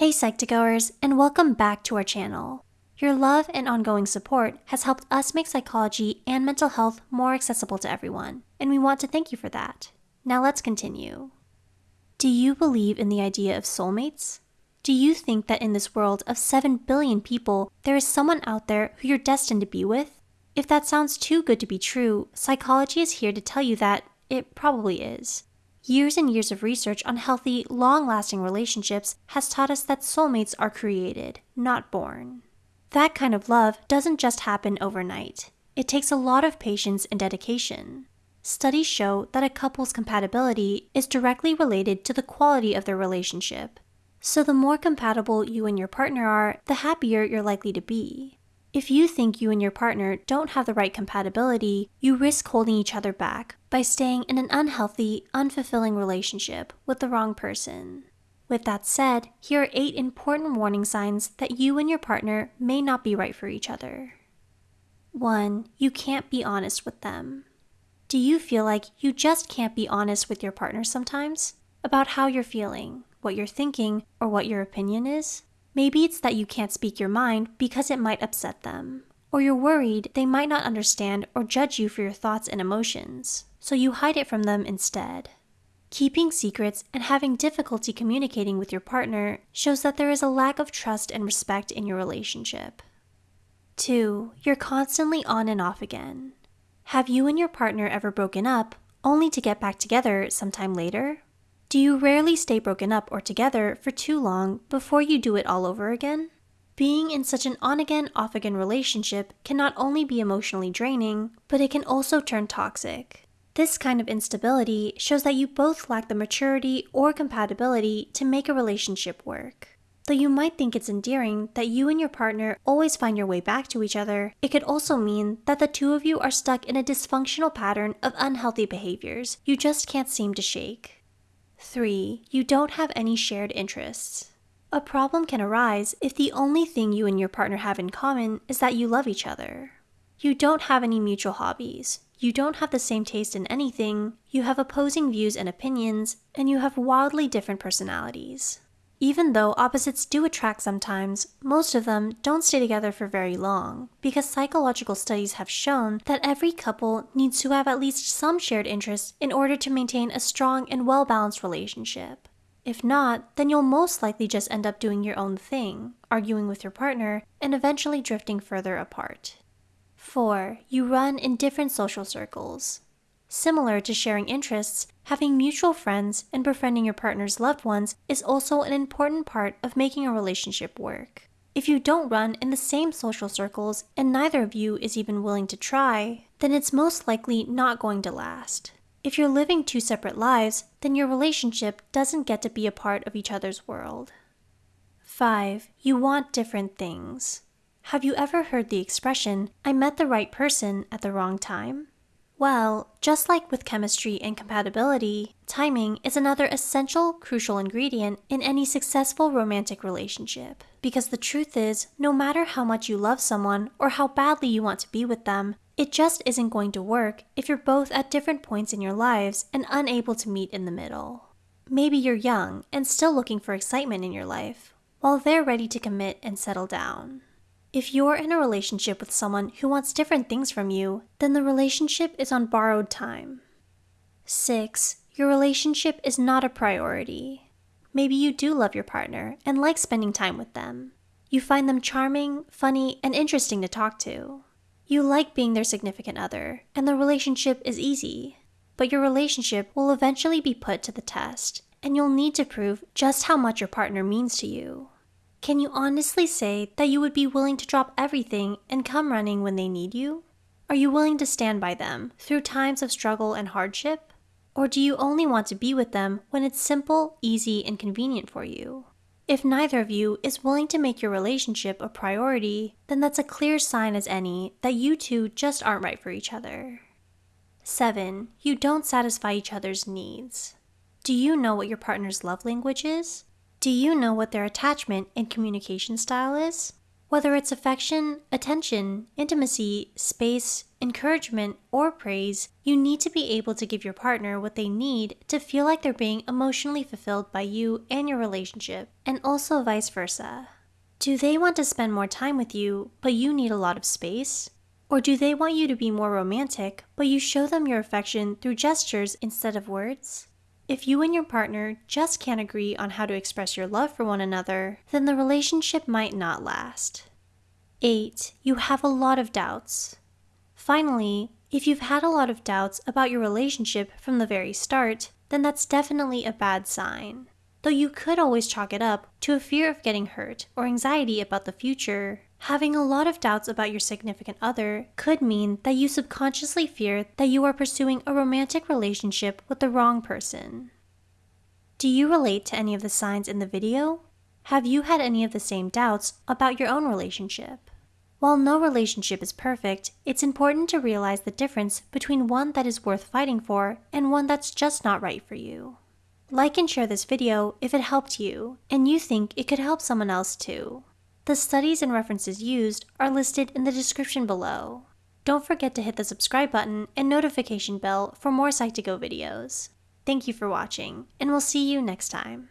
Hey Psych2Goers, and welcome back to our channel. Your love and ongoing support has helped us make psychology and mental health more accessible to everyone, and we want to thank you for that. Now let's continue. Do you believe in the idea of soulmates? Do you think that in this world of 7 billion people, there is someone out there who you're destined to be with? If that sounds too good to be true, psychology is here to tell you that it probably is. Years and years of research on healthy, long lasting relationships has taught us that soulmates are created, not born. That kind of love doesn't just happen overnight, it takes a lot of patience and dedication. Studies show that a couple's compatibility is directly related to the quality of their relationship. So, the more compatible you and your partner are, the happier you're likely to be. If you think you and your partner don't have the right compatibility, you risk holding each other back by staying in an unhealthy, unfulfilling relationship with the wrong person. With that said, here are eight important warning signs that you and your partner may not be right for each other. 1. You can't be honest with them. Do you feel like you just can't be honest with your partner sometimes? About how you're feeling, what you're thinking, or what your opinion is? Maybe it's that you can't speak your mind because it might upset them. Or you're worried they might not understand or judge you for your thoughts and emotions, so you hide it from them instead. Keeping secrets and having difficulty communicating with your partner shows that there is a lack of trust and respect in your relationship. 2. You're constantly on and off again. Have you and your partner ever broken up only to get back together sometime later? Do you rarely stay broken up or together for too long before you do it all over again? Being in such an on again, off again relationship can not only be emotionally draining, but it can also turn toxic. This kind of instability shows that you both lack the maturity or compatibility to make a relationship work. Though you might think it's endearing that you and your partner always find your way back to each other, it could also mean that the two of you are stuck in a dysfunctional pattern of unhealthy behaviors you just can't seem to shake. 3. You don't have any shared interests. A problem can arise if the only thing you and your partner have in common is that you love each other. You don't have any mutual hobbies, you don't have the same taste in anything, you have opposing views and opinions, and you have wildly different personalities. Even though opposites do attract sometimes, most of them don't stay together for very long, because psychological studies have shown that every couple needs to have at least some shared interests in order to maintain a strong and well balanced relationship. If not, then you'll most likely just end up doing your own thing, arguing with your partner, and eventually drifting further apart. 4. You run in different social circles. Similar to sharing interests, having mutual friends and befriending your partner's loved ones is also an important part of making a relationship work. If you don't run in the same social circles and neither of you is even willing to try, then it's most likely not going to last. If you're living two separate lives, then your relationship doesn't get to be a part of each other's world. 5. You want different things. Have you ever heard the expression, I met the right person at the wrong time? Well, just like with chemistry and compatibility, timing is another essential, crucial ingredient in any successful romantic relationship. Because the truth is, no matter how much you love someone or how badly you want to be with them, it just isn't going to work if you're both at different points in your lives and unable to meet in the middle. Maybe you're young and still looking for excitement in your life, while they're ready to commit and settle down. If you're in a relationship with someone who wants different things from you, then the relationship is on borrowed time. 6. Your relationship is not a priority. Maybe you do love your partner and like spending time with them. You find them charming, funny, and interesting to talk to. You like being their significant other, and the relationship is easy. But your relationship will eventually be put to the test, and you'll need to prove just how much your partner means to you. Can you honestly say that you would be willing to drop everything and come running when they need you? Are you willing to stand by them through times of struggle and hardship? Or do you only want to be with them when it's simple, easy, and convenient for you? If neither of you is willing to make your relationship a priority, then that's a clear sign as any that you two just aren't right for each other. 7. You don't satisfy each other's needs. Do you know what your partner's love language is? Do you know what their attachment and communication style is? Whether it's affection, attention, intimacy, space, encouragement, or praise, you need to be able to give your partner what they need to feel like they're being emotionally fulfilled by you and your relationship, and also vice versa. Do they want to spend more time with you, but you need a lot of space? Or do they want you to be more romantic, but you show them your affection through gestures instead of words? If you and your partner just can't agree on how to express your love for one another, then the relationship might not last. 8. You have a lot of doubts. Finally, if you've had a lot of doubts about your relationship from the very start, then that's definitely a bad sign. Though you could always chalk it up to a fear of getting hurt or anxiety about the future, having a lot of doubts about your significant other could mean that you subconsciously fear that you are pursuing a romantic relationship with the wrong person. Do you relate to any of the signs in the video? Have you had any of the same doubts about your own relationship? While no relationship is perfect, it's important to realize the difference between one that is worth fighting for and one that's just not right for you. Like and share this video if it helped you and you think it could help someone else too. The studies and references used are listed in the description below. Don't forget to hit the subscribe button and notification bell for more Psych2Go videos. Thank you for watching, and we'll see you next time.